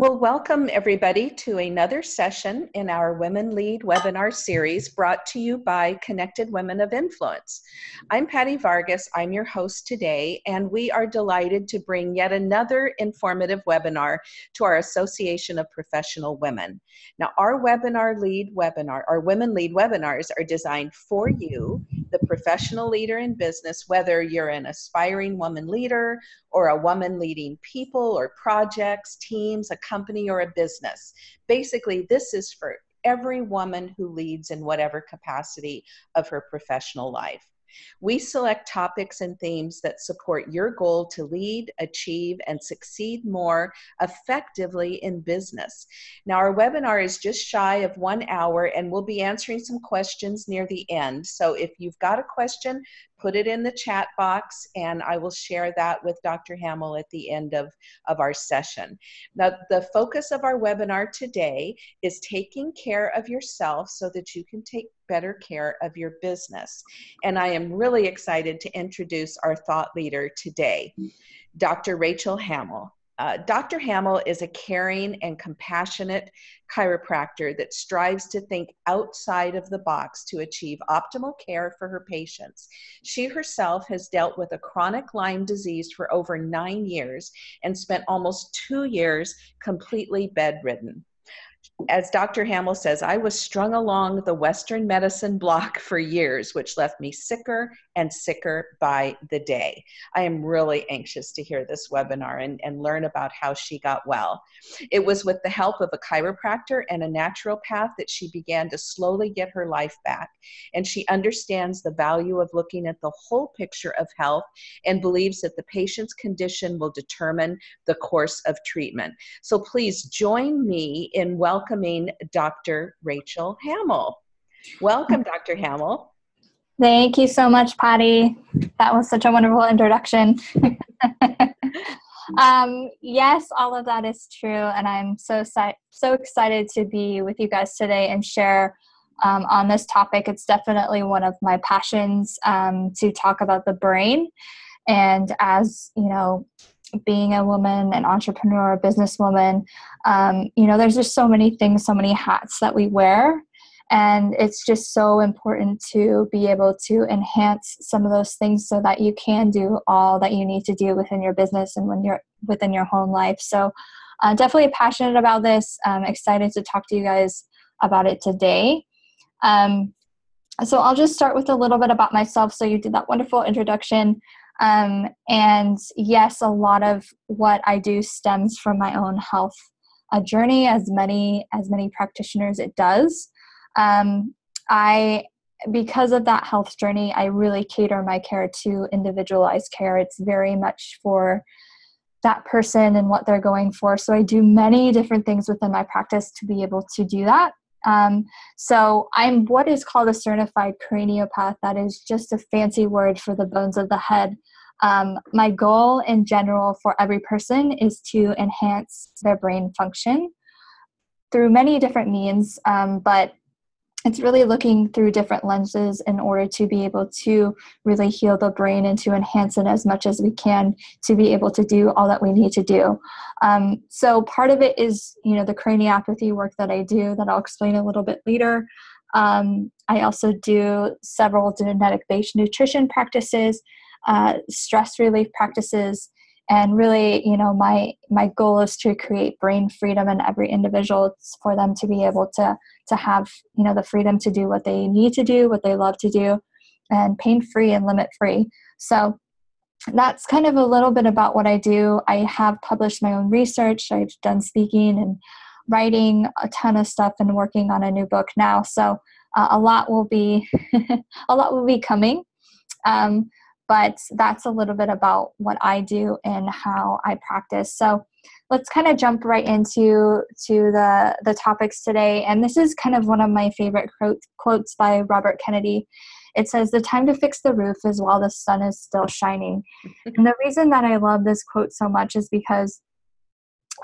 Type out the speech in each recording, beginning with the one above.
Well, welcome everybody to another session in our Women Lead webinar series brought to you by Connected Women of Influence. I'm Patty Vargas, I'm your host today, and we are delighted to bring yet another informative webinar to our Association of Professional Women. Now, our webinar lead webinar, our Women Lead webinars are designed for you, professional leader in business, whether you're an aspiring woman leader or a woman leading people or projects, teams, a company, or a business. Basically, this is for every woman who leads in whatever capacity of her professional life. We select topics and themes that support your goal to lead, achieve, and succeed more effectively in business. Now, our webinar is just shy of one hour, and we'll be answering some questions near the end. So if you've got a question, put it in the chat box and I will share that with Dr. Hamill at the end of, of our session. Now, the focus of our webinar today is taking care of yourself so that you can take better care of your business. And I am really excited to introduce our thought leader today, Dr. Rachel Hamill. Uh, Dr. Hamill is a caring and compassionate chiropractor that strives to think outside of the box to achieve optimal care for her patients. She herself has dealt with a chronic Lyme disease for over nine years and spent almost two years completely bedridden as Dr. Hamill says, I was strung along the Western medicine block for years, which left me sicker and sicker by the day. I am really anxious to hear this webinar and, and learn about how she got well. It was with the help of a chiropractor and a naturopath that she began to slowly get her life back. And she understands the value of looking at the whole picture of health and believes that the patient's condition will determine the course of treatment. So please join me in welcoming Dr. Rachel Hamill. Welcome, Dr. Hamill. Thank you so much, Patty. That was such a wonderful introduction. um, yes, all of that is true, and I'm so so excited to be with you guys today and share um, on this topic. It's definitely one of my passions um, to talk about the brain, and as you know, being a woman, an entrepreneur, a businesswoman, um, you know, there's just so many things, so many hats that we wear. And it's just so important to be able to enhance some of those things so that you can do all that you need to do within your business and when you're within your home life. So uh, definitely passionate about this. I'm excited to talk to you guys about it today. Um, so i'll just start with a little bit about myself. So you did that wonderful introduction um, and yes a lot of what i do stems from my own health a journey as many as many practitioners it does um, I because of that health journey, I really cater my care to individualized care. It's very much for that person and what they're going for. So I do many different things within my practice to be able to do that. Um, so I'm what is called a certified craniopath. That is just a fancy word for the bones of the head. Um, my goal in general for every person is to enhance their brain function through many different means, um, but it's really looking through different lenses in order to be able to really heal the brain and to enhance it as much as we can to be able to do all that we need to do. Um, so part of it is, you know, the craniopathy work that I do that I'll explain a little bit later. Um, I also do several genetic-based nutrition practices, uh, stress relief practices, and really you know my my goal is to create brain freedom in every individual. It's for them to be able to to have you know the freedom to do what they need to do what they love to do and pain free and limit free. So that's kind of a little bit about what i do. I have published my own research. I've done speaking and writing a ton of stuff and working on a new book now. So uh, a lot will be a lot will be coming. Um, but that's a little bit about what I do and how I practice. So let's kind of jump right into to the the topics today. And this is kind of one of my favorite quote, quotes by Robert Kennedy. It says, "The time to fix the roof is while the sun is still shining." and the reason that I love this quote so much is because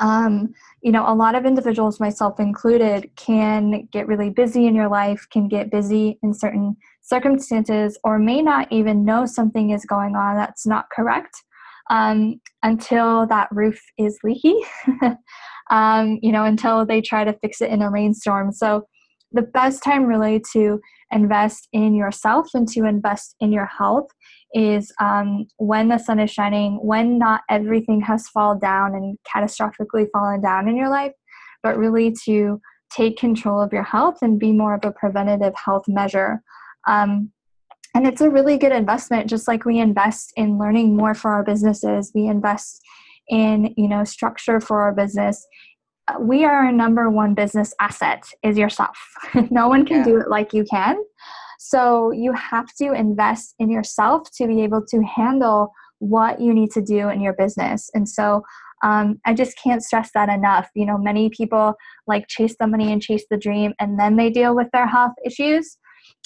um, you know, a lot of individuals, myself included, can get really busy in your life, can get busy in certain circumstances, or may not even know something is going on that's not correct um, until that roof is leaky. um, you know, until they try to fix it in a rainstorm. So the best time really to invest in yourself and to invest in your health is um, when the sun is shining, when not everything has fallen down and catastrophically fallen down in your life, but really to take control of your health and be more of a preventative health measure. Um, and it's a really good investment, just like we invest in learning more for our businesses, we invest in you know structure for our business we are our number one business asset is yourself. no one can yeah. do it like you can. So you have to invest in yourself to be able to handle what you need to do in your business. And so um, I just can't stress that enough. You know, many people like chase the money and chase the dream and then they deal with their health issues.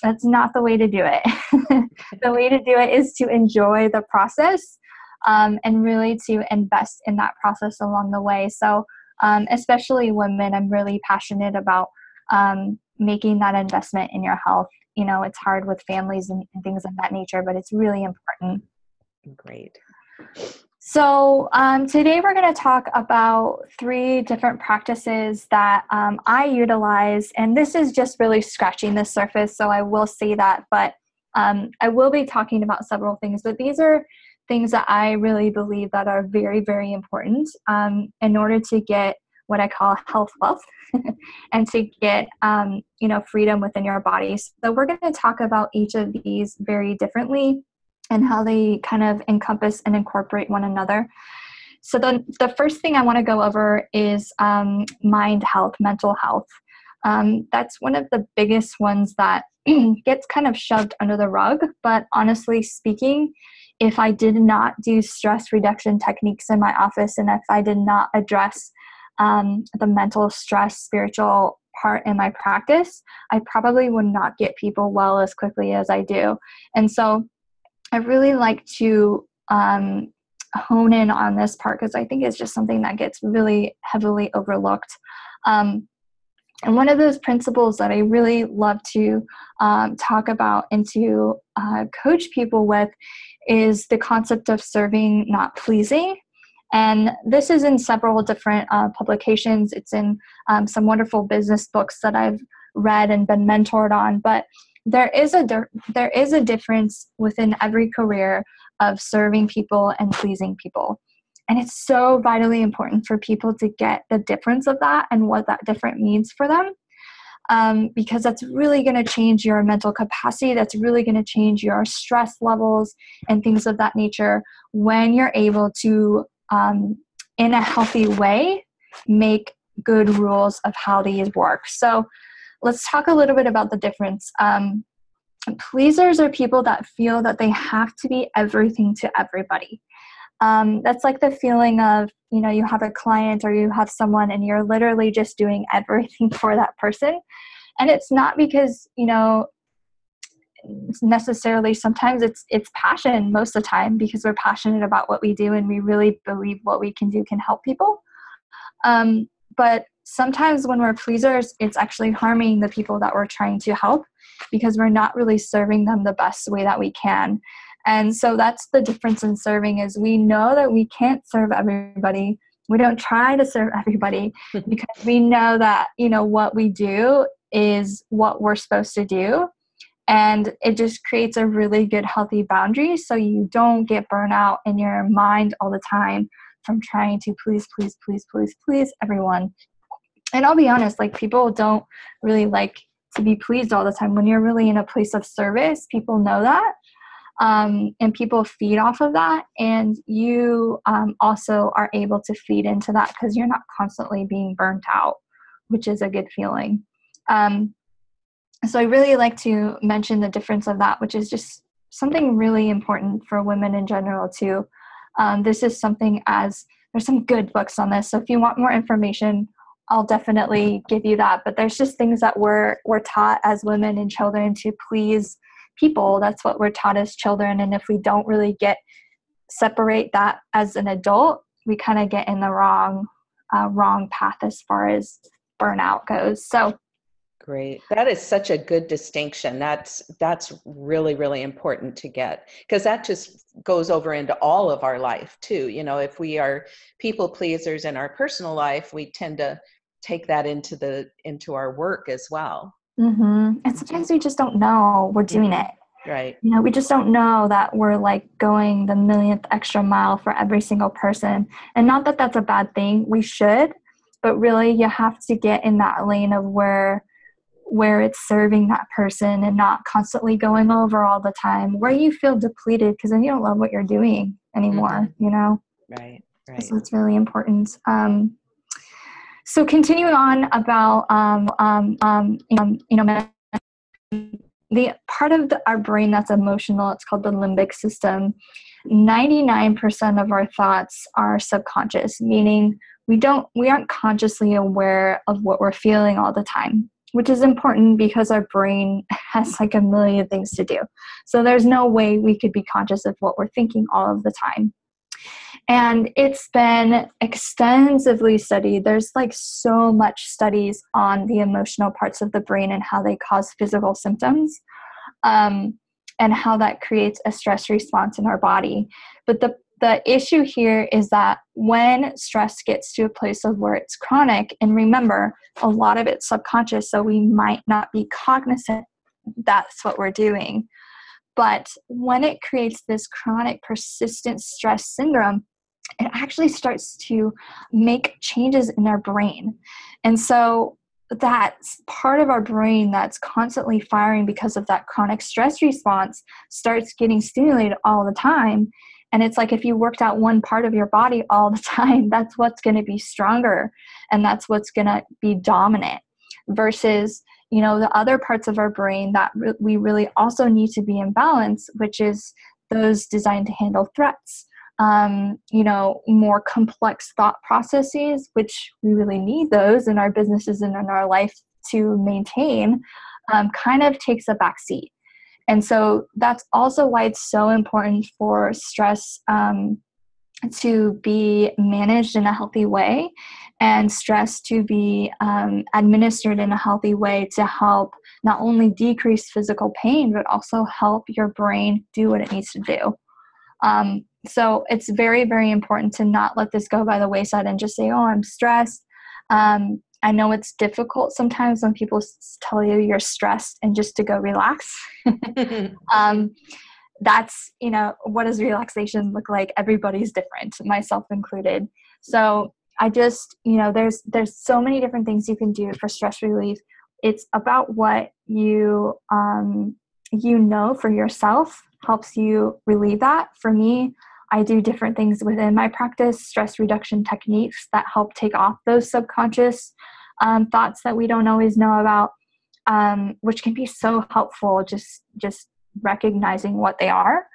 That's not the way to do it. the way to do it is to enjoy the process um, and really to invest in that process along the way. So um, especially women, I'm really passionate about um, making that investment in your health. You know, it's hard with families and, and things of that nature, but it's really important. Great. So, um, today we're going to talk about three different practices that um, I utilize, and this is just really scratching the surface, so I will say that, but um, I will be talking about several things, but these are things that I really believe that are very, very important um, in order to get what I call health wealth and to get um, you know freedom within your body. So we're going to talk about each of these very differently and how they kind of encompass and incorporate one another. So the the first thing I want to go over is um, mind health, mental health. Um, that's one of the biggest ones that gets kind of shoved under the rug. But honestly speaking, if I did not do stress reduction techniques in my office and if I did not address um, the mental stress, spiritual part in my practice, I probably would not get people well as quickly as I do. And so I really like to um, hone in on this part because I think it's just something that gets really heavily overlooked. Um, and one of those principles that I really love to um, talk about and to uh, coach people with is the concept of serving, not pleasing. And this is in several different uh, publications. It's in um, some wonderful business books that I've read and been mentored on. But there is a there is a difference within every career of serving people and pleasing people. And it's so vitally important for people to get the difference of that and what that different means for them um, because that's really going to change your mental capacity. That's really going to change your stress levels and things of that nature when you're able to, um, in a healthy way, make good rules of how these work. So let's talk a little bit about the difference. Um, pleasers are people that feel that they have to be everything to everybody. Um, that's like the feeling of you know you have a client or you have someone and you're literally just doing everything for that person and it's not because you know necessarily sometimes it's it's passion most of the time because we're passionate about what we do and we really believe what we can do can help people um, but sometimes when we're pleasers it's actually harming the people that we're trying to help because we're not really serving them the best way that we can and so that's the difference in serving is we know that we can't serve everybody. We don't try to serve everybody because we know that, you know, what we do is what we're supposed to do. And it just creates a really good, healthy boundary so you don't get burnout in your mind all the time from trying to please, please, please, please, please everyone. And I'll be honest, like people don't really like to be pleased all the time. When you're really in a place of service, people know that um, and people feed off of that and you um, also are able to feed into that because you're not constantly being burnt out which is a good feeling um, so i really like to mention the difference of that which is just something really important for women in general too. Um, this is something as there's some good books on this so if you want more information I'll definitely give you that. But there's just things that we're we're taught as women and children to please people. That's what we're taught as children and if we don't really get separate that as an adult we kind of get in the wrong uh, wrong path as far as burnout goes. So Great. That is such a good distinction. That's that's really really important to get because that just goes over into all of our life too. You know, if we are people pleasers in our personal life, we tend to take that into the into our work as well. Mm-hmm. And sometimes we just don't know we're doing it. Right. You know, we just don't know that we're like going the millionth extra mile for every single person. And not that that's a bad thing. We should, but really you have to get in that lane of where where it's serving that person and not constantly going over all the time where you feel depleted because then you don't love what you're doing anymore mm-hmm. you know? Right right. So it's really important. Um, so continuing on about um, um, um, you know the part of the, our brain that's emotional it's called the limbic system. 99% of our thoughts are subconscious meaning we don't we aren't consciously aware of what we're feeling all the time which is important because our brain has like a million things to do. So there's no way we could be conscious of what we're thinking all of the time. And it's been extensively studied. There's like so much studies on the emotional parts of the brain and how they cause physical symptoms. Um, and how that creates a stress response in our body. But the the issue here is that when stress gets to a place of where it's chronic, and remember, a lot of it's subconscious, so we might not be cognizant that's what we're doing. But when it creates this chronic, persistent stress syndrome, it actually starts to make changes in our brain. And so that part of our brain that's constantly firing because of that chronic stress response starts getting stimulated all the time and it's like if you worked out one part of your body all the time, that's what's going to be stronger and that's what's going to be dominant versus you know the other parts of our brain that re- we really also need to be in balance which is those designed to handle threats um, you know more complex thought processes which we really need those in our businesses and in our life to maintain um, kind of takes a back seat and so that's also why it's so important for stress um, to be managed in a healthy way and stress to be um, administered in a healthy way to help not only decrease physical pain, but also help your brain do what it needs to do. Um, so it's very, very important to not let this go by the wayside and just say, oh, I'm stressed. Um, I know it's difficult sometimes when people tell you you're stressed and just to go relax. um, that's, you know, what does relaxation look like? Everybody's different, myself included. So I just, you know, there's there's so many different things you can do for stress relief. It's about what you um, you know for yourself helps you relieve that. For me, I do different things within my practice, stress reduction techniques that help take off those subconscious um, thoughts that we don't always know about, um, which can be so helpful. Just just recognizing what they are.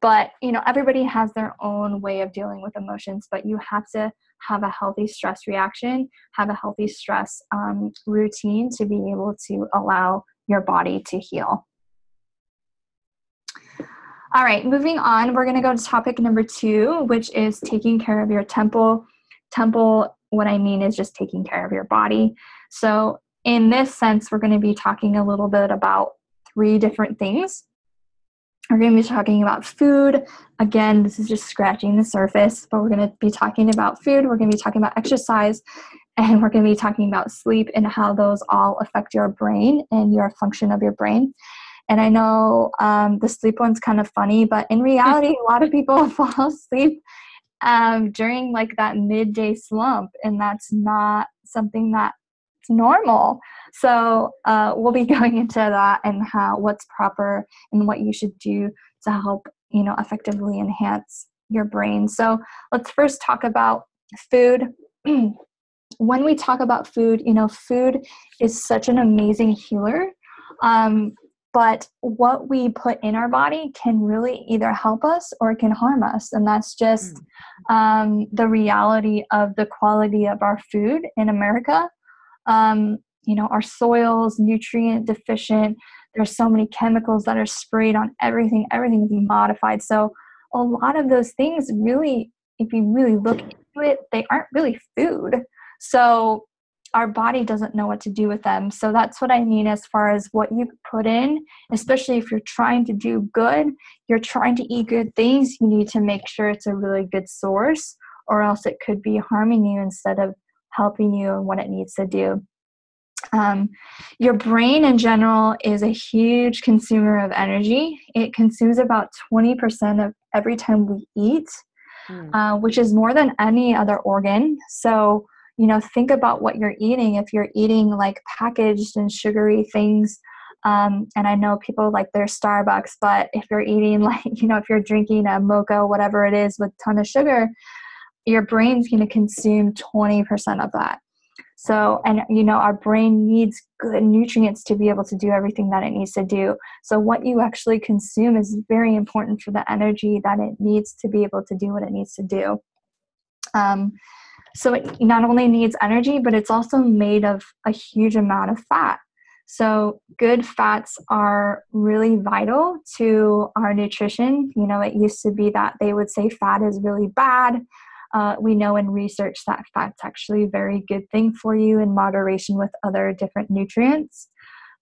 But you know, everybody has their own way of dealing with emotions. But you have to have a healthy stress reaction, have a healthy stress um, routine to be able to allow your body to heal. All right, moving on, we're going to go to topic number two, which is taking care of your temple. Temple, what I mean is just taking care of your body. So, in this sense, we're going to be talking a little bit about three different things. We're going to be talking about food. Again, this is just scratching the surface, but we're going to be talking about food. We're going to be talking about exercise, and we're going to be talking about sleep and how those all affect your brain and your function of your brain. And I know um, the sleep one's kind of funny, but in reality, a lot of people fall asleep um, during like that midday slump, and that's not something that's normal. So uh, we'll be going into that and how what's proper and what you should do to help you know effectively enhance your brain. So let's first talk about food. when we talk about food, you know, food is such an amazing healer. Um, but what we put in our body can really either help us or it can harm us. And that's just mm. um, the reality of the quality of our food in america. Um, you know our soils nutrient deficient. There's so many chemicals that are sprayed on everything everything is modified. So a lot of those things really if you really look into it they aren't really food. So our body doesn't know what to do with them. So that's what I mean as far as what you put in, especially if you're trying to do good, you're trying to eat good things, you need to make sure it's a really good source, or else it could be harming you instead of helping you and what it needs to do. Um, your brain in general is a huge consumer of energy. It consumes about 20% of every time we eat, mm. uh, which is more than any other organ. So, you know, think about what you're eating. If you're eating like packaged and sugary things, um, and I know people like their Starbucks, but if you're eating like, you know, if you're drinking a mocha, whatever it is with ton of sugar, your brain's going to consume 20% of that. So, and you know, our brain needs good nutrients to be able to do everything that it needs to do. So, what you actually consume is very important for the energy that it needs to be able to do what it needs to do. Um, so, it not only needs energy, but it's also made of a huge amount of fat. So, good fats are really vital to our nutrition. You know, it used to be that they would say fat is really bad. Uh, we know in research that fat's actually a very good thing for you in moderation with other different nutrients.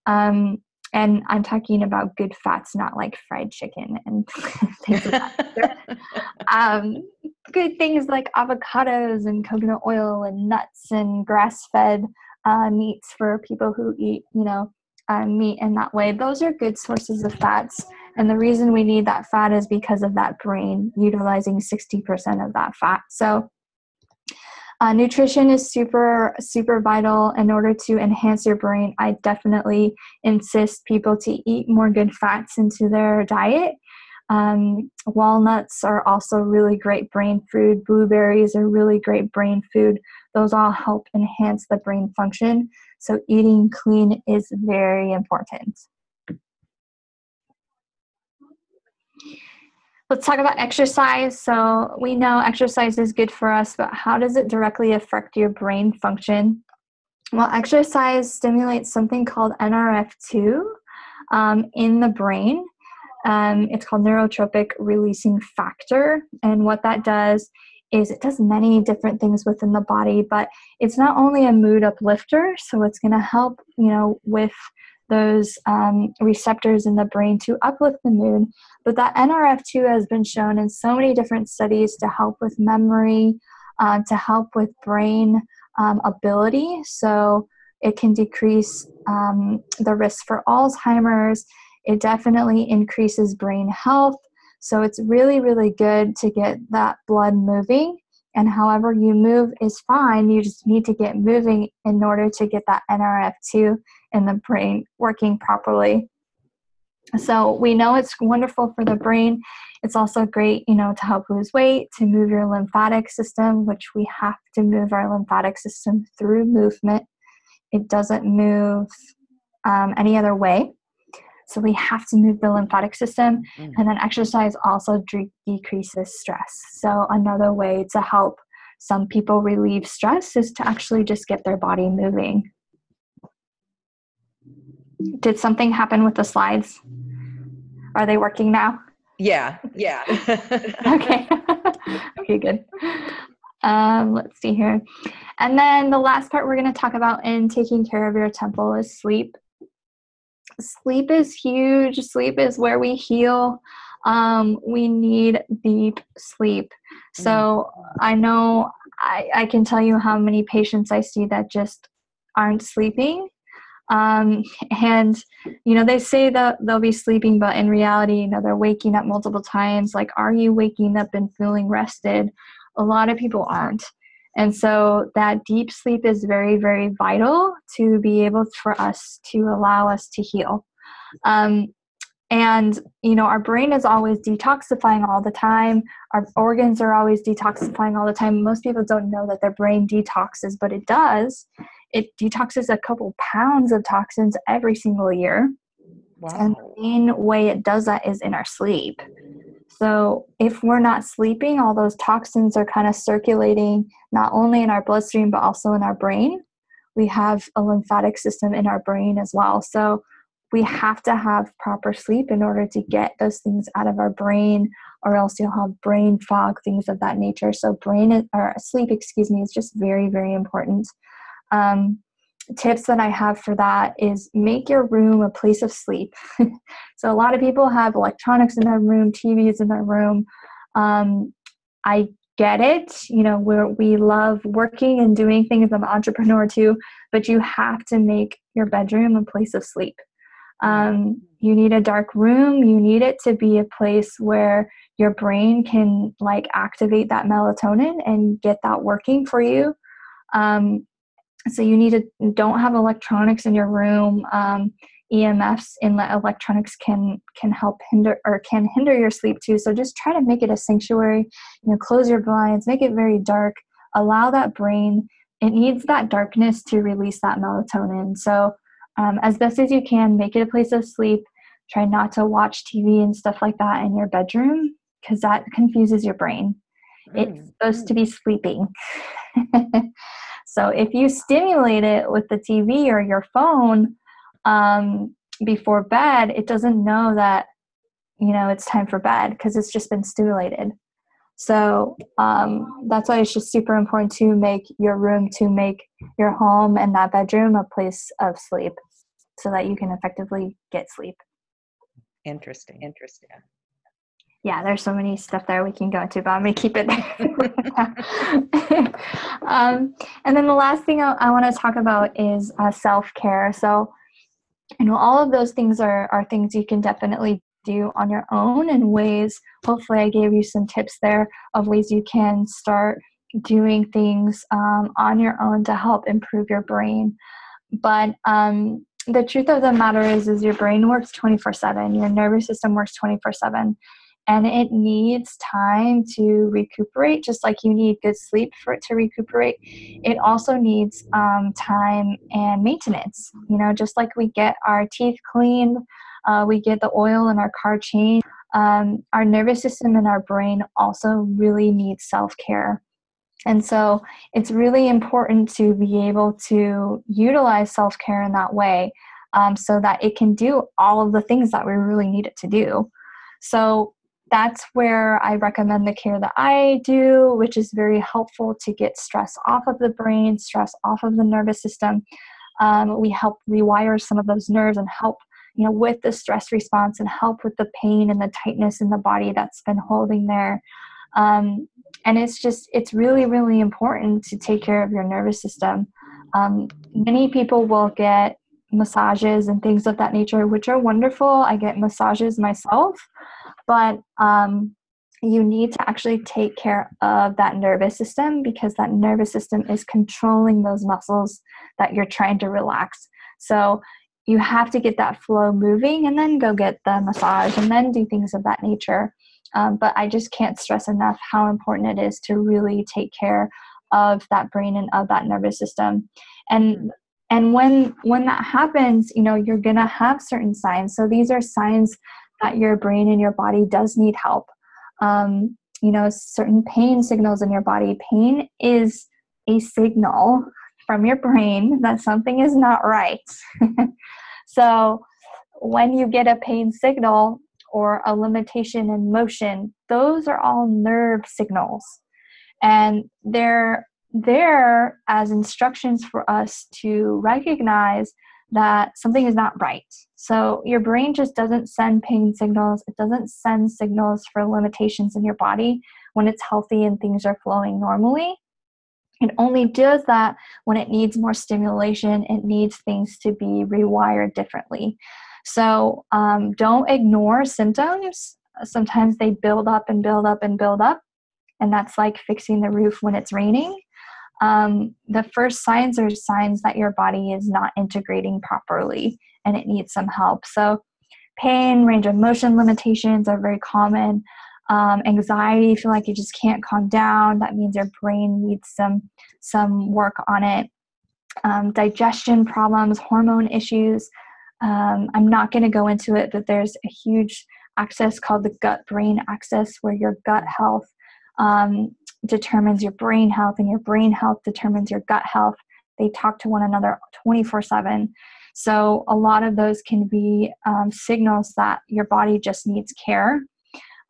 Um, and I'm talking about good fats, not like fried chicken and things like that. um, good things like avocados and coconut oil and nuts and grass-fed uh, meats for people who eat, you know, uh, meat in that way. Those are good sources of fats. And the reason we need that fat is because of that brain utilizing 60% of that fat. So uh, nutrition is super, super vital in order to enhance your brain. I definitely insist people to eat more good fats into their diet. Um, walnuts are also really great brain food. Blueberries are really great brain food. Those all help enhance the brain function. So eating clean is very important. Let's talk about exercise. So we know exercise is good for us, but how does it directly affect your brain function? Well, exercise stimulates something called NRF2 um, in the brain. Um, it's called neurotrophic releasing factor. And what that does is it does many different things within the body, but it's not only a mood uplifter, so it's going to help, you know, with those um, receptors in the brain to uplift the mood. But that NRF2 has been shown in so many different studies to help with memory, uh, to help with brain um, ability. So it can decrease um, the risk for Alzheimer's. It definitely increases brain health. So it's really, really good to get that blood moving. And however you move is fine. You just need to get moving in order to get that NRF2 in the brain working properly. So we know it's wonderful for the brain. It's also great, you know, to help lose weight, to move your lymphatic system, which we have to move our lymphatic system through movement. It doesn't move um, any other way. So we have to move the lymphatic system. Mm. And then exercise also de- decreases stress. So another way to help some people relieve stress is to actually just get their body moving. Did something happen with the slides? Are they working now? Yeah, yeah. okay. okay, good. Um, let's see here. And then the last part we're going to talk about in taking care of your temple is sleep. Sleep is huge. Sleep is where we heal. Um, we need deep sleep. So I know I, I can tell you how many patients I see that just aren't sleeping um, and you know they say that they'll be sleeping but in reality you know they're waking up multiple times like are you waking up and feeling rested a lot of people aren't and so that deep sleep is very very vital to be able for us to allow us to heal um, and you know our brain is always detoxifying all the time our organs are always detoxifying all the time most people don't know that their brain detoxes but it does it detoxes a couple pounds of toxins every single year. Wow. And the main way it does that is in our sleep. So if we're not sleeping, all those toxins are kind of circulating not only in our bloodstream but also in our brain. We have a lymphatic system in our brain as well. So we have to have proper sleep in order to get those things out of our brain or else you'll have brain fog things of that nature so brain or sleep excuse me is just very very important um, tips that I have for that is make your room a place of sleep. so a lot of people have electronics in their room, TVs in their room. Um, I get it. You know, we we love working and doing things. I'm an entrepreneur too, but you have to make your bedroom a place of sleep. Um, you need a dark room. You need it to be a place where your brain can like activate that melatonin and get that working for you. Um, so you need to don't have electronics in your room. Um, EMFs in the electronics can can help hinder or can hinder your sleep too. So just try to make it a sanctuary. You know, close your blinds, make it very dark. Allow that brain. It needs that darkness to release that melatonin. So um, as best as you can, make it a place of sleep. Try not to watch TV and stuff like that in your bedroom because that confuses your brain. It's mm, supposed to mm. be sleeping. so if you stimulate it with the TV or your phone, um, before bed, it doesn't know that, you know, it's time for bed because it's just been stimulated. So um, that's why it's just super important to make your room, to make your home and that bedroom a place of sleep so that you can effectively get sleep. Interesting. Interesting. Yeah, there's so many stuff there we can go into, but I'm going to keep it there. um, and then the last thing I, I want to talk about is uh, self care. So, you know all of those things are are things you can definitely do on your own and ways hopefully i gave you some tips there of ways you can start doing things um, on your own to help improve your brain but um, the truth of the matter is is your brain works 24 7 your nervous system works 24 7 and it needs time to recuperate just like you need good sleep for it to recuperate. It also needs um, time and maintenance you know just like we get our teeth cleaned uh, we get the oil in our car changed um, our nervous system and our brain also really need self-care. And so it's really important to be able to utilize self-care in that way um, so that it can do all of the things that we really need it to do. So that's where I recommend the care that I do, which is very helpful to get stress off of the brain, stress off of the nervous system. Um, we help rewire some of those nerves and help you know with the stress response and help with the pain and the tightness in the body that's been holding there. Um, and it's just it's really really important to take care of your nervous system. Um, many people will get massages and things of that nature which are wonderful. I get massages myself but um, you need to actually take care of that nervous system because that nervous system is controlling those muscles that you're trying to relax. So you have to get that flow moving and then go get the massage and then do things of that nature. Um, but I just can't stress enough how important it is to really take care of that brain and of that nervous system. And and when when that happens, you know, you're gonna have certain signs. So these are signs that your brain and your body does need help. Um, you know, certain pain signals in your body. Pain is a signal from your brain that something is not right. so, when you get a pain signal or a limitation in motion, those are all nerve signals. And they're there as instructions for us to recognize that something is not right. So your brain just doesn't send pain signals, it doesn't send signals for limitations in your body when it's healthy and things are flowing normally. It only does that when it needs more stimulation, it needs things to be rewired differently. So um, don't ignore symptoms. Sometimes they build up and build up and build up, and that's like fixing the roof when it's raining um, the first signs are signs that your body is not integrating properly and it needs some help. So, pain, range of motion limitations are very common. Um, anxiety, feel like you just can't calm down. That means your brain needs some some work on it. Um, digestion problems, hormone issues. Um, I'm not going to go into it, but there's a huge axis called the gut brain axis where your gut health um, determines your brain health, and your brain health determines your gut health. They talk to one another 24 7. So, a lot of those can be um, signals that your body just needs care.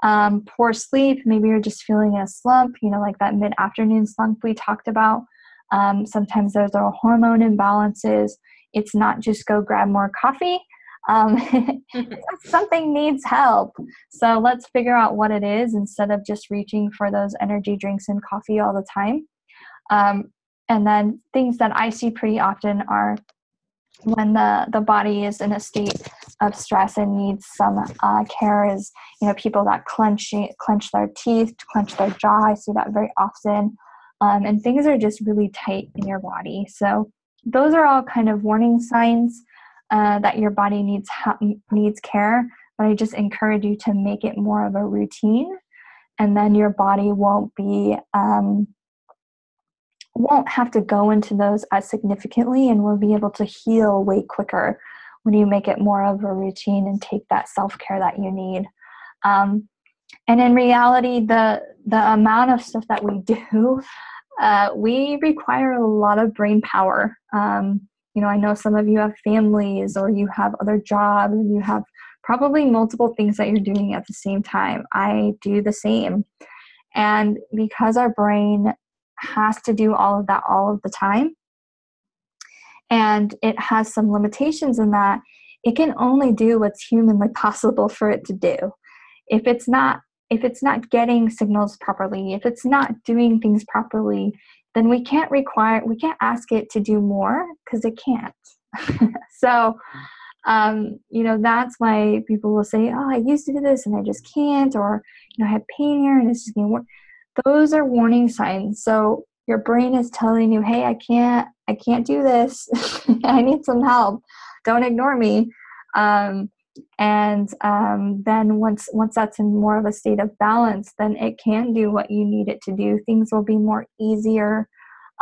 Um, poor sleep, maybe you're just feeling a slump, you know, like that mid afternoon slump we talked about. Um, sometimes there's are hormone imbalances. It's not just go grab more coffee. Um, something needs help. So let's figure out what it is instead of just reaching for those energy drinks and coffee all the time. Um, and then things that I see pretty often are when the, the body is in a state of stress and needs some uh, care is you know people that clench clench their teeth clench their jaw. I see that very often. Um, and things are just really tight in your body. So those are all kind of warning signs uh, that your body needs needs care but i just encourage you to make it more of a routine and then your body won't be um, won't have to go into those as significantly and will be able to heal way quicker when you make it more of a routine and take that self-care that you need. Um, and in reality the the amount of stuff that we do uh, we require a lot of brain power um, you know i know some of you have families or you have other jobs and you have probably multiple things that you're doing at the same time i do the same and because our brain has to do all of that all of the time. And it has some limitations in that it can only do what's humanly possible for it to do. If it's not if it's not getting signals properly, if it's not doing things properly, then we can't require we can't ask it to do more because it can't. so um, you know that's why people will say oh i used to do this and i just can't or you know i have pain here and it's just getting worse those are warning signs. So your brain is telling you hey i can't i can't do this. I need some help. Don't ignore me. Um, and um, then once once that's in more of a state of balance then it can do what you need it to do. Things will be more easier.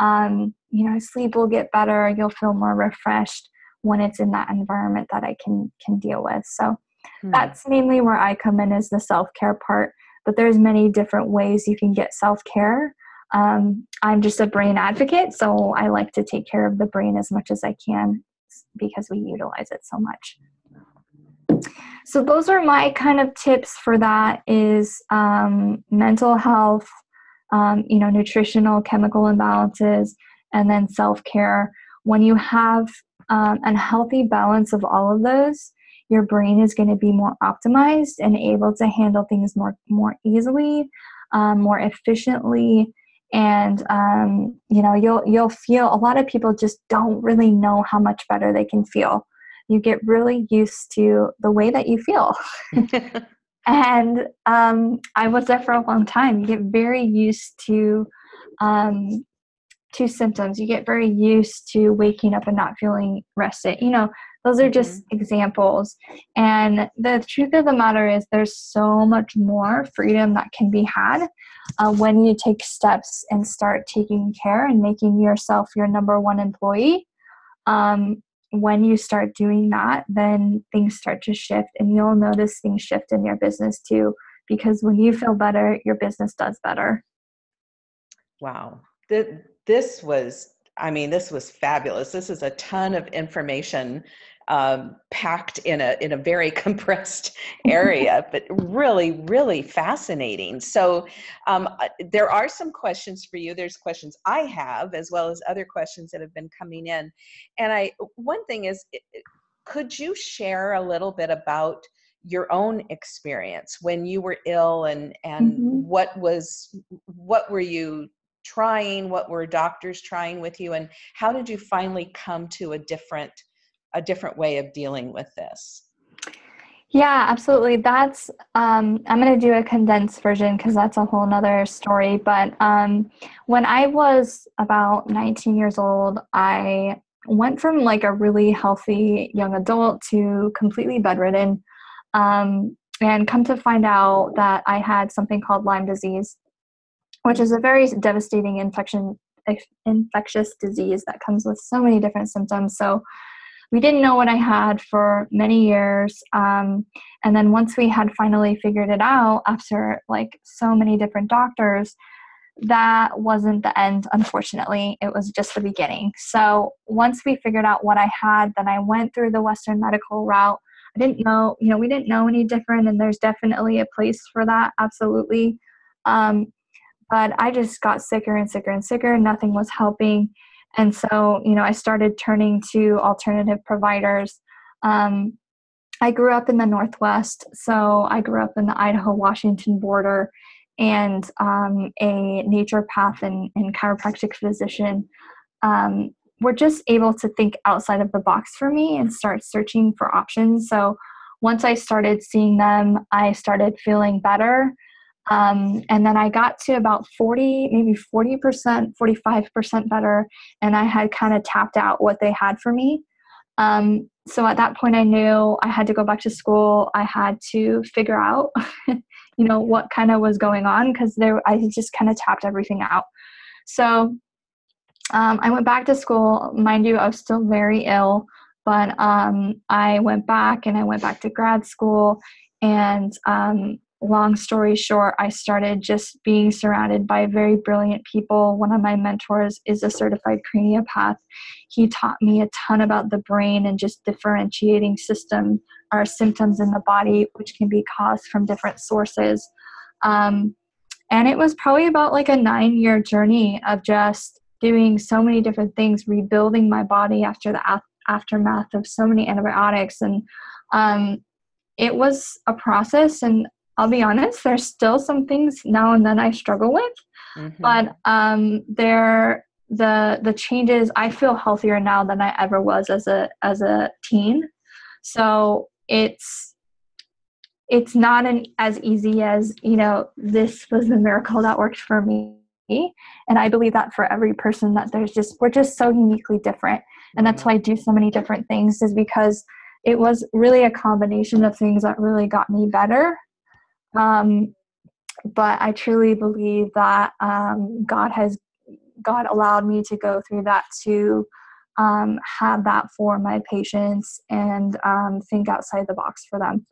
Um, you know sleep will get better. You'll feel more refreshed when it's in that environment that i can can deal with. So hmm. that's mainly where i come in is the self-care part. But there's many different ways you can get self-care. Um, i'm just a brain advocate so i like to take care of the brain as much as i can because we utilize it so much so those are my kind of tips for that is um, mental health um, you know nutritional chemical imbalances and then self-care. When you have um, a healthy balance of all of those your brain is going to be more optimized and able to handle things more more easily um, more efficiently. And um, you know you'll you'll feel a lot of people just don't really know how much better they can feel you get really used to the way that you feel and um, i was there for a long time you get very used to um, to symptoms you get very used to waking up and not feeling rested you know those are just mm-hmm. examples. And the truth of the matter is, there's so much more freedom that can be had uh, when you take steps and start taking care and making yourself your number one employee. Um, when you start doing that, then things start to shift, and you'll notice things shift in your business too. Because when you feel better, your business does better. Wow. This was I mean, this was fabulous. This is a ton of information um, packed in a in a very compressed area, but really, really fascinating. So um, uh, there are some questions for you. There's questions I have, as well as other questions that have been coming in. And I one thing is, could you share a little bit about your own experience when you were ill and and mm-hmm. what was what were you trying what were doctors trying with you and how did you finally come to a different a different way of dealing with this. Yeah absolutely. That's um, i'm going to do a condensed version because that's a whole nother story but um, when i was about 19 years old i went from like a really healthy young adult to completely bedridden um, and come to find out that i had something called lyme disease which is a very devastating infection infectious disease that comes with so many different symptoms. So we didn't know what i had for many years um, and then once we had finally figured it out after like so many different doctors that wasn't the end unfortunately it was just the beginning so once we figured out what i had then i went through the western medical route i didn't know you know we didn't know any different and there's definitely a place for that absolutely um, but I just got sicker and sicker and sicker. Nothing was helping. And so, you know, I started turning to alternative providers. Um, I grew up in the Northwest, so I grew up in the Idaho Washington border, and um, a naturopath and, and chiropractic physician um, were just able to think outside of the box for me and start searching for options. So once I started seeing them, I started feeling better. Um, and then I got to about 40, maybe 40%, 45% better, and I had kind of tapped out what they had for me. Um, so at that point, I knew I had to go back to school. I had to figure out, you know, what kind of was going on because there I just kind of tapped everything out. So um, I went back to school. Mind you, I was still very ill, but um, I went back and I went back to grad school. And um, long story short, I started just being surrounded by very brilliant people. One of my mentors is a certified craniopath. He taught me a ton about the brain and just differentiating system or symptoms in the body, which can be caused from different sources. Um, and it was probably about like a nine year journey of just doing so many different things, rebuilding my body after the af- aftermath of so many antibiotics. And um, it was a process. And I'll be honest, there's still some things now and then I struggle with. Mm-hmm. But um, there, the the changes, I feel healthier now than I ever was as a as a teen. So it's it's not an, as easy as you know this was the miracle that worked for me and I believe that for every person that there's just we're just so uniquely different. And that's why I do so many different things is because it was really a combination of things that really got me better. Um, but I truly believe that um, God has God allowed me to go through that to um, have that for my patients and um, think outside the box for them.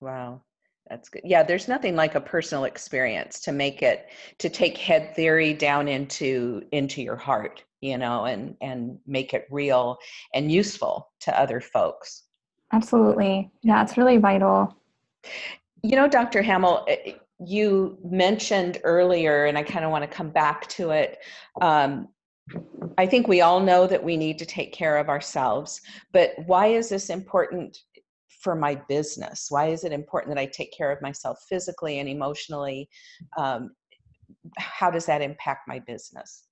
Wow. That's good. Yeah, there's nothing like a personal experience to make it to take head theory down into into your heart, you know, and and make it real and useful to other folks. Absolutely. Yeah, it's really vital. You know, Dr. Hamill, eh, you mentioned earlier, and I kind of want to come back to it. Um, I think we all know that we need to take care of ourselves, but why is this important for my business? Why is it important that I take care of myself physically and emotionally? Um, how does that impact my business?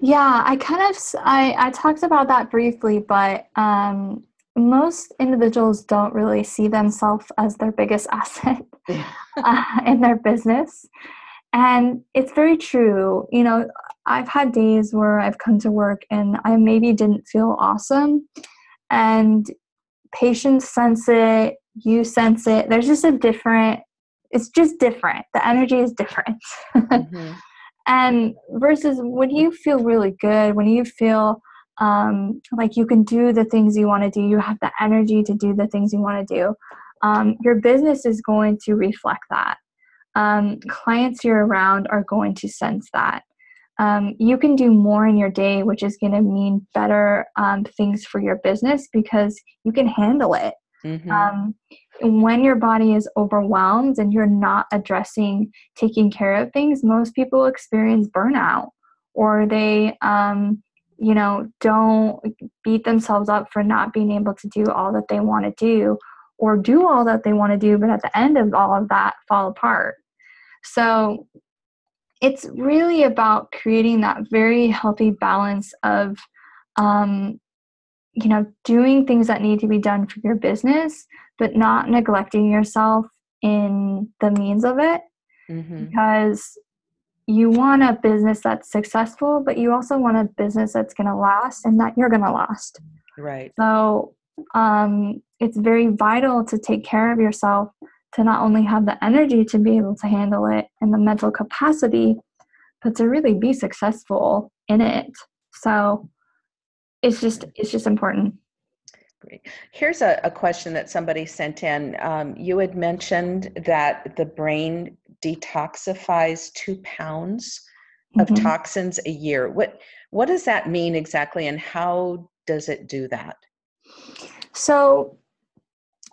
Yeah, I kind of I, I talked about that briefly, but um, most individuals don't really see themselves as their biggest asset uh, in their business. And it's very true. You know, I've had days where I've come to work and I maybe didn't feel awesome. And patients sense it, you sense it. There's just a different, it's just different. The energy is different. Mm-hmm. and versus when you feel really good, when you feel um, like you can do the things you want to do, you have the energy to do the things you want to do, um, your business is going to reflect that. Um, clients you're around are going to sense that um, you can do more in your day, which is going to mean better um, things for your business because you can handle it. Mm-hmm. Um, when your body is overwhelmed and you're not addressing taking care of things, most people experience burnout or they, um, you know, don't beat themselves up for not being able to do all that they want to do or do all that they want to do, but at the end of all of that, fall apart. So it's really about creating that very healthy balance of um, you know doing things that need to be done for your business but not neglecting yourself in the means of it mm-hmm. because you want a business that's successful but you also want a business that's going to last and that you're going to last right so um, it's very vital to take care of yourself to not only have the energy to be able to handle it and the mental capacity, but to really be successful in it. So it's just it's just important. Great. Here's a, a question that somebody sent in. Um, you had mentioned that the brain detoxifies two pounds of mm-hmm. toxins a year. What what does that mean exactly, and how does it do that? So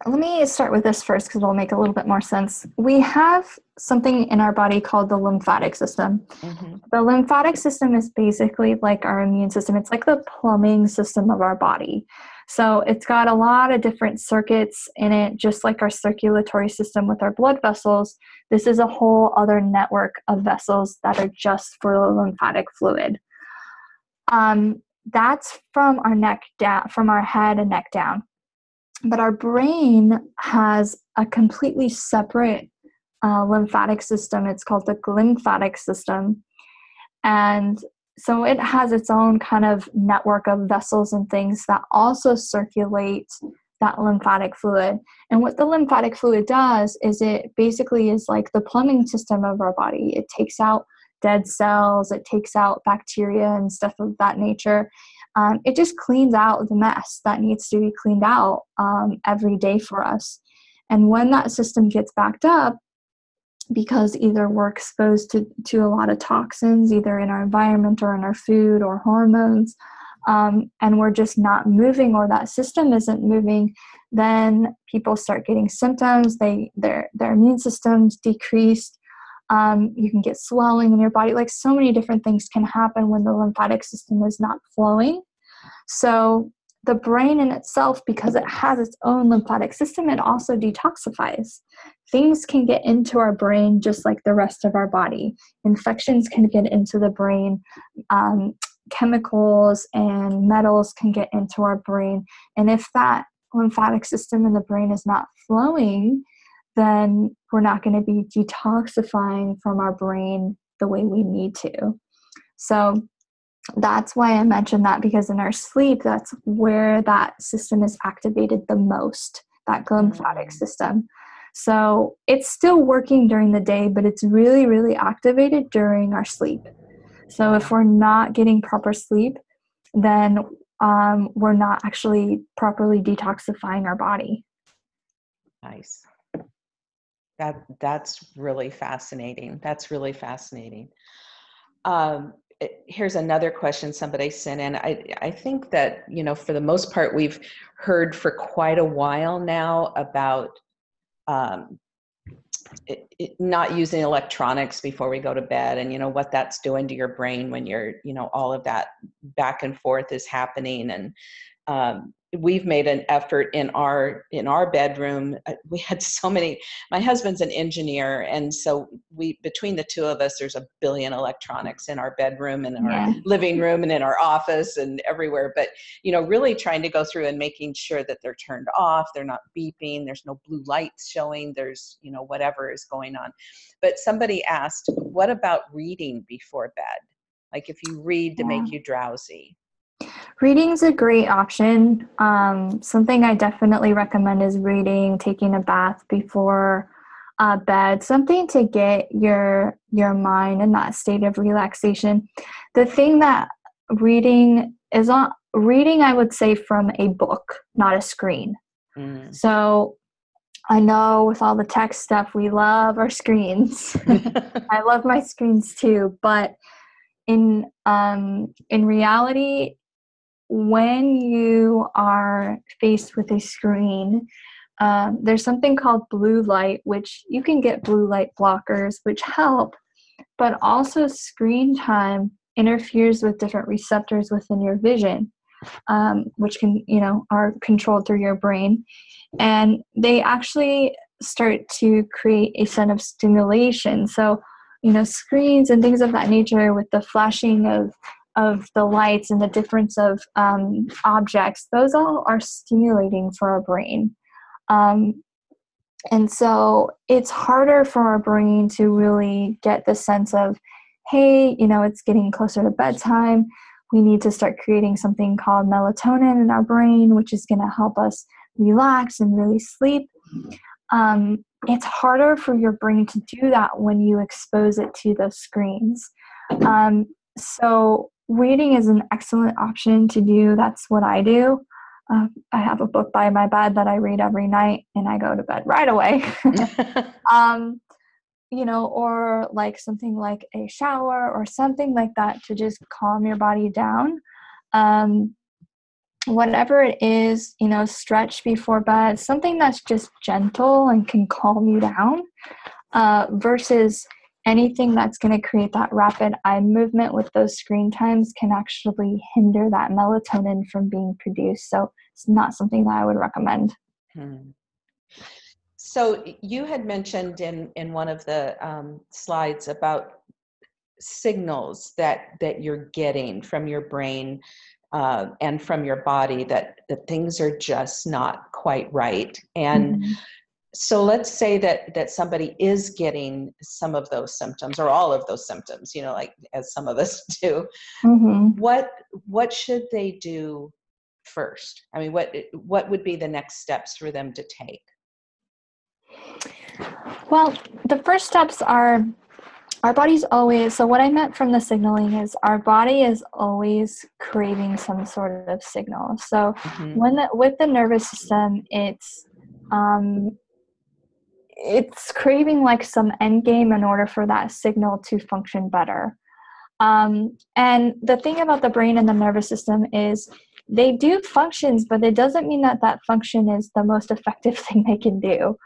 let me start with this first because it'll make a little bit more sense. We have something in our body called the lymphatic system. Mm-hmm. The lymphatic system is basically like our immune system, it's like the plumbing system of our body. So it's got a lot of different circuits in it, just like our circulatory system with our blood vessels. This is a whole other network of vessels that are just for the lymphatic fluid. Um, that's from our neck down, from our head and neck down but our brain has a completely separate uh, lymphatic system. It's called the glymphatic system. And so it has its own kind of network of vessels and things that also circulate that lymphatic fluid. And what the lymphatic fluid does is it basically is like the plumbing system of our body. It takes out dead cells, it takes out bacteria and stuff of that nature um, it just cleans out the mess that needs to be cleaned out um, every day for us. And when that system gets backed up, because either we're exposed to, to a lot of toxins, either in our environment or in our food or hormones, um, and we're just not moving or that system isn't moving, then people start getting symptoms. They their their immune systems decreased. Um, you can get swelling in your body. Like so many different things can happen when the lymphatic system is not flowing. So the brain in itself, because it has its own lymphatic system, it also detoxifies. Things can get into our brain just like the rest of our body. Infections can get into the brain. Um, chemicals and metals can get into our brain. And if that lymphatic system in the brain is not flowing, then we're not going to be detoxifying from our brain the way we need to. So that's why I mentioned that because in our sleep, that's where that system is activated the most, that glymphatic mm. system. So it's still working during the day, but it's really, really activated during our sleep. So if we're not getting proper sleep, then um, we're not actually properly detoxifying our body. Nice. That that's really fascinating. That's really fascinating. Um, here's another question somebody sent in. I, I think that, you know, for the most part, we've heard for quite a while now about um, it, it, not using electronics before we go to bed and, you know, what that's doing to your brain when you're, you know, all of that back and forth is happening. And um, we've made an effort in our in our bedroom. Uh, we had so many my husband's an engineer and so we between the two of us there's a billion electronics in our bedroom and our yeah. living room and in our office and everywhere. But you know really trying to go through and making sure that they're turned off they're not beeping there's no blue lights showing there's you know whatever is going on. But somebody asked what about reading before bed? Like if you read to yeah. make you drowsy Reading's a great option. Um, something I definitely recommend is reading, taking a bath before uh, bed, something to get your your mind in that state of relaxation. The thing that reading is on reading, I would say, from a book, not a screen. Mm. So I know with all the tech stuff, we love our screens. I love my screens too, but in um, in reality, when you are faced with a screen, um, there's something called blue light, which you can get blue light blockers, which help, but also screen time interferes with different receptors within your vision, um, which can, you know, are controlled through your brain. And they actually start to create a sense of stimulation. So, you know, screens and things of that nature with the flashing of of the lights and the difference of um, objects, those all are stimulating for our brain. Um, and so it's harder for our brain to really get the sense of, hey, you know, it's getting closer to bedtime. We need to start creating something called melatonin in our brain, which is going to help us relax and really sleep. Um, it's harder for your brain to do that when you expose it to those screens. Um, so reading is an excellent option to do. That's what I do. Uh, I have a book by my bed that I read every night and I go to bed right away. um, you know, or like something like a shower or something like that to just calm your body down. Um, whatever it is, you know, stretch before bed, something that's just gentle and can calm you down, uh, versus anything that's going to create that rapid eye movement with those screen times can actually hinder that melatonin from being produced. So it's not something that I would recommend. Hmm. So you had mentioned in in one of the um, slides about signals that that you're getting from your brain uh, and from your body that that things are just not quite right and mm-hmm. So let's say that that somebody is getting some of those symptoms or all of those symptoms you know like as some of us do mm-hmm. what what should they do first i mean what what would be the next steps for them to take well the first steps are our body's always so what i meant from the signaling is our body is always craving some sort of signal so mm-hmm. when the, with the nervous system it's um it's craving like some end game in order for that signal to function better um, and the thing about the brain and the nervous system is they do functions but it doesn't mean that that function is the most effective thing they can do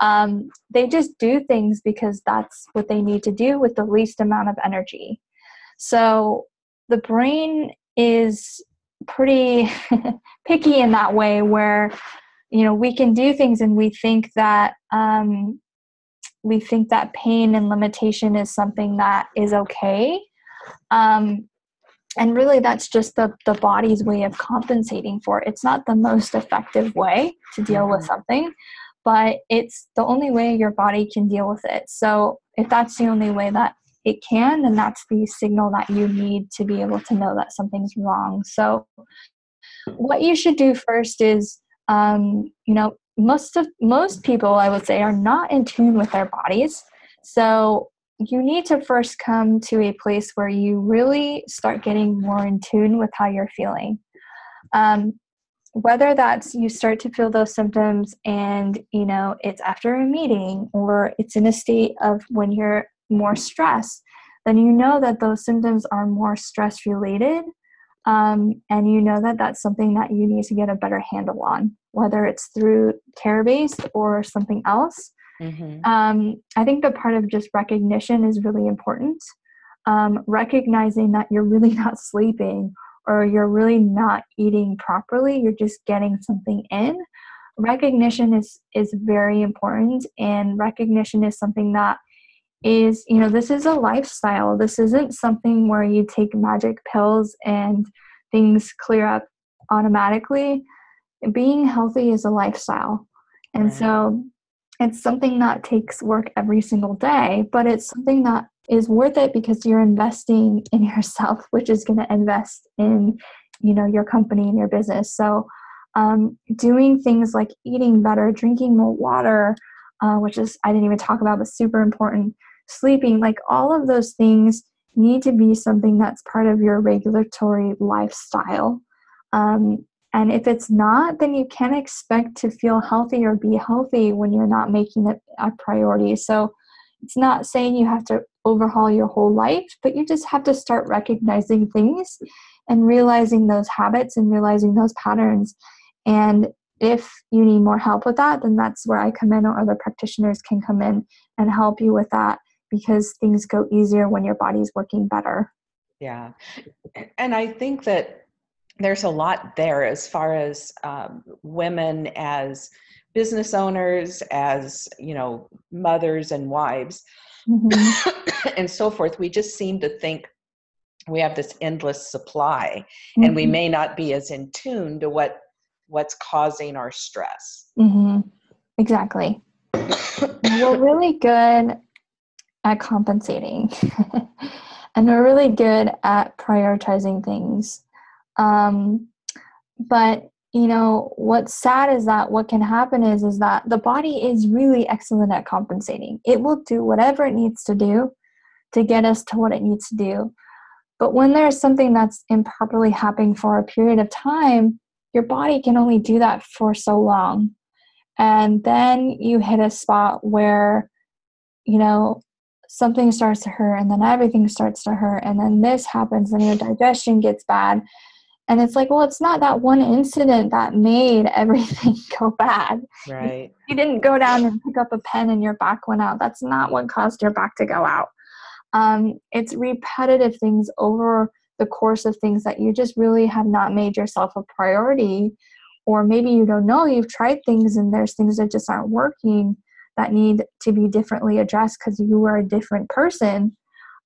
um, they just do things because that's what they need to do with the least amount of energy. So the brain is pretty picky in that way where you know we can do things and we think that um, we think that pain and limitation is something that is okay um, and really that's just the, the body's way of compensating for it it's not the most effective way to deal with mm-hmm. something but it's the only way your body can deal with it. So if that's the only way that it can, then that's the signal that you need to be able to know that something's wrong. So what you should do first is, um, you know, most of most people I would say are not in tune with their bodies. So you need to first come to a place where you really start getting more in tune with how you're feeling. Um, whether that's you start to feel those symptoms and you know it's after a meeting or it's in a state of when you're more stressed then you know that those symptoms are more stress related um, and you know that that's something that you need to get a better handle on whether it's through care based or something else mm-hmm. um, i think the part of just recognition is really important um, recognizing that you're really not sleeping or you're really not eating properly, you're just getting something in. Recognition is is very important and recognition is something that is, you know, this is a lifestyle. This isn't something where you take magic pills and things clear up automatically. Being healthy is a lifestyle. And right. so it's something that takes work every single day, but it's something that is worth it because you're investing in yourself, which is going to invest in, you know, your company and your business. So, um, doing things like eating better, drinking more water, uh, which is I didn't even talk about, but super important. Sleeping, like all of those things need to be something that's part of your regulatory lifestyle. Um, and if it's not, then you can't expect to feel healthy or be healthy when you're not making it a priority. So it's not saying you have to overhaul your whole life, but you just have to start recognizing things and realizing those habits and realizing those patterns. And if you need more help with that, then that's where I come in or other practitioners can come in and help you with that because things go easier when your body's working better. Yeah. And I think that there's a lot there as far as um, women as business owners, as you know, mothers and wives, mm-hmm. and so forth. We just seem to think we have this endless supply, mm-hmm. and we mm-hmm. may not be as in tune to what what's causing our stress. Mm-hmm. Exactly. we're really good at compensating, and we're really good at prioritizing things. Um, but you know what's sad is that what can happen is is that the body is really excellent at compensating. It will do whatever it needs to do to get us to what it needs to do. But when there's something that's improperly happening for a period of time your body can only do that for so long. And then you hit a spot where you know something starts to hurt and then everything starts to hurt and then this happens and your digestion gets bad And it's like, well, it's not that one incident that made everything go bad. Right. You didn't go down and pick up a pen and your back went out. That's not what caused your back to go out. Um, it's repetitive things over the course of things that you just really have not made yourself a priority. Or maybe you don't know, you've tried things and there's things that just aren't working that need to be differently addressed because you are a different person.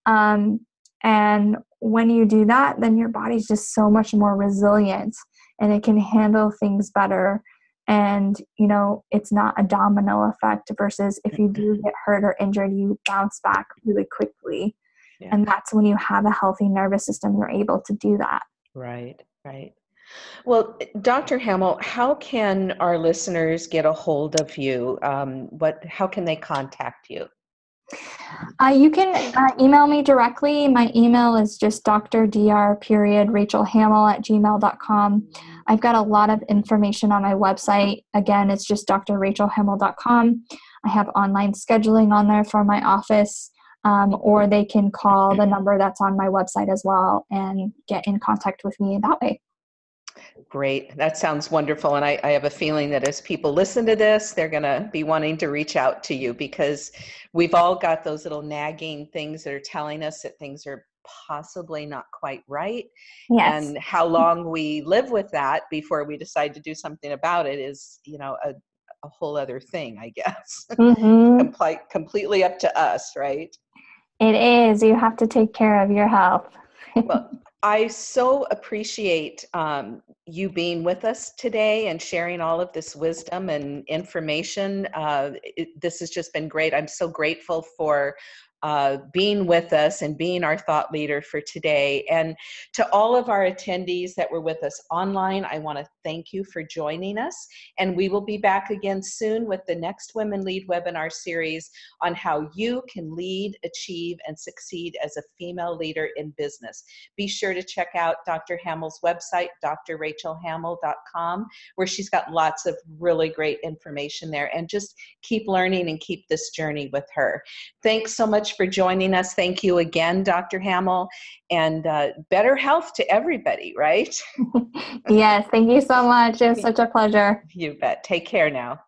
Um, and when you do that, then your body's just so much more resilient and it can handle things better. And, you know, it's not a domino effect versus if you do get hurt or injured, you bounce back really quickly. Yeah. And that's when you have a healthy nervous system, you're able to do that. Right, right. Well, Dr. Hamill, how can our listeners get a hold of you? Um, what, how can they contact you? Uh, you can uh, email me directly. My email is just dr. period Rachel Hamill at gmail.com. I've got a lot of information on my website. Again, it's just drrachelhamill.com. I have online scheduling on there for my office, um, or they can call the number that's on my website as well and get in contact with me that way. Great. That sounds wonderful. And I, I, have a feeling that as people listen to this, they're going to be wanting to reach out to you because we've all got those little nagging things that are telling us that things are possibly not quite right. Yes. And how long we live with that before we decide to do something about it is, you know, a, a whole other thing, I guess. Mm-hmm. Complete, completely up to us, right? It is. You have to take care of your health. well, I so appreciate um, you being with us today and sharing all of this wisdom and information. Uh, it, this has just been great. I'm so grateful for uh, being with us and being our thought leader for today. And to all of our attendees that were with us online, I want to thank you for joining us. And we will be back again soon with the next Women Lead webinar series on how you can lead, achieve, and succeed as a female leader in business. Be sure to check out Dr. Hamill's website, drrachelhamill.com, where she's got lots of really great information there. And just keep learning and keep this journey with her. Thanks so much for joining us. Thank you again, Dr. Hamill, and uh, better health to everybody, right? yes, thank you so much. It was such a pleasure. You bet. Take care now.